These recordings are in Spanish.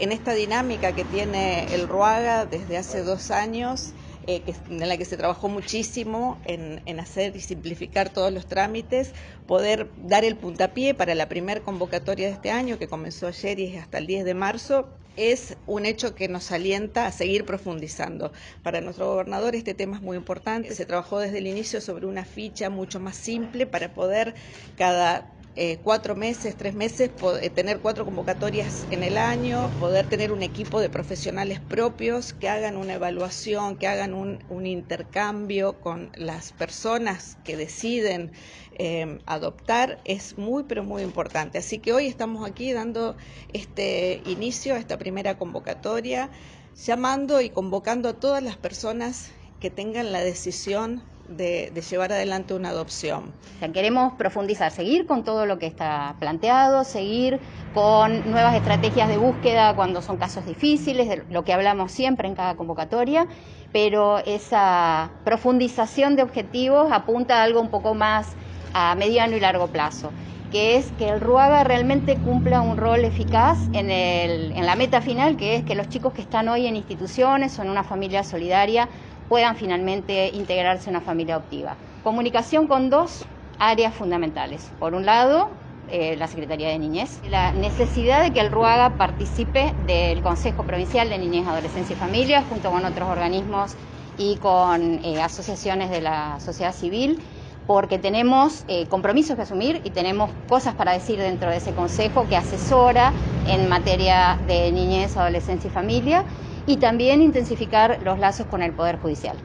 En esta dinámica que tiene el Ruaga desde hace dos años, eh, en la que se trabajó muchísimo en, en, hacer y simplificar todos los trámites, poder dar el puntapié para la primera convocatoria de este año, que comenzó ayer y es hasta el 10 de marzo, es un hecho que nos alienta a seguir profundizando. Para nuestro gobernador este tema es muy importante. Se trabajó desde el inicio sobre una ficha mucho más simple para poder cada eh, cuatro meses, tres meses, eh, tener cuatro convocatorias en el año, poder tener un equipo de profesionales propios que hagan una evaluación, que hagan un, intercambio con las personas que deciden eh, adoptar, es muy, pero muy importante. Así que hoy estamos aquí dando este inicio a esta primera convocatoria, llamando y convocando a todas las personas que tengan la decisión de, llevar adelante una adopción. queremos profundizar, seguir con todo lo que está planteado, seguir con nuevas estrategias de búsqueda cuando son casos difíciles, de lo que hablamos siempre en cada convocatoria, pero esa profundización de objetivos apunta a algo un poco más a mediano y largo plazo que es que el RUAGA realmente cumpla un rol eficaz en, en la meta final, que es que los chicos que están hoy en instituciones o en una familia solidaria puedan finalmente integrarse en una familia adoptiva. Comunicación con dos áreas fundamentales. Por un lado, eh, la Secretaría de Niñez, la necesidad de que el RUAGA participe del Consejo Provincial de Niñez, Adolescencia y Familia, junto con otros organismos y con eh, asociaciones de la sociedad civil, porque tenemos eh, compromisos que asumir y tenemos cosas para decir dentro de ese consejo que asesora en materia de niñez, adolescencia y familia y también intensificar los lazos con el Poder Judicial.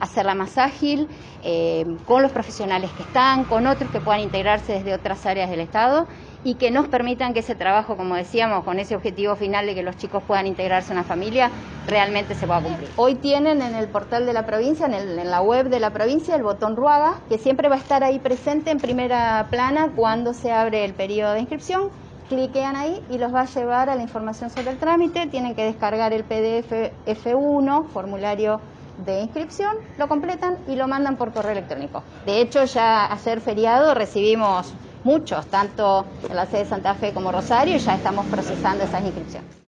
Hacerla más ágil, eh, con los profesionales que están, con otros que puedan integrarse desde otras áreas del Estado y que nos permitan que ese trabajo, como decíamos, con ese objetivo final de que los chicos puedan integrarse en una familia, realmente se pueda cumplir. Hoy tienen en el portal de la provincia, en, en la web de la provincia, el botón Ruaga, que siempre va a estar ahí presente en primera plana cuando se abre el periodo de inscripción cliquean ahí y los va a llevar a la información sobre el trámite, tienen que descargar el PDF F1, formulario de inscripción, lo completan y lo mandan por correo electrónico. De hecho, ya ayer feriado recibimos muchos, tanto en la sede de Santa Fe como Rosario, ya estamos procesando esas inscripciones.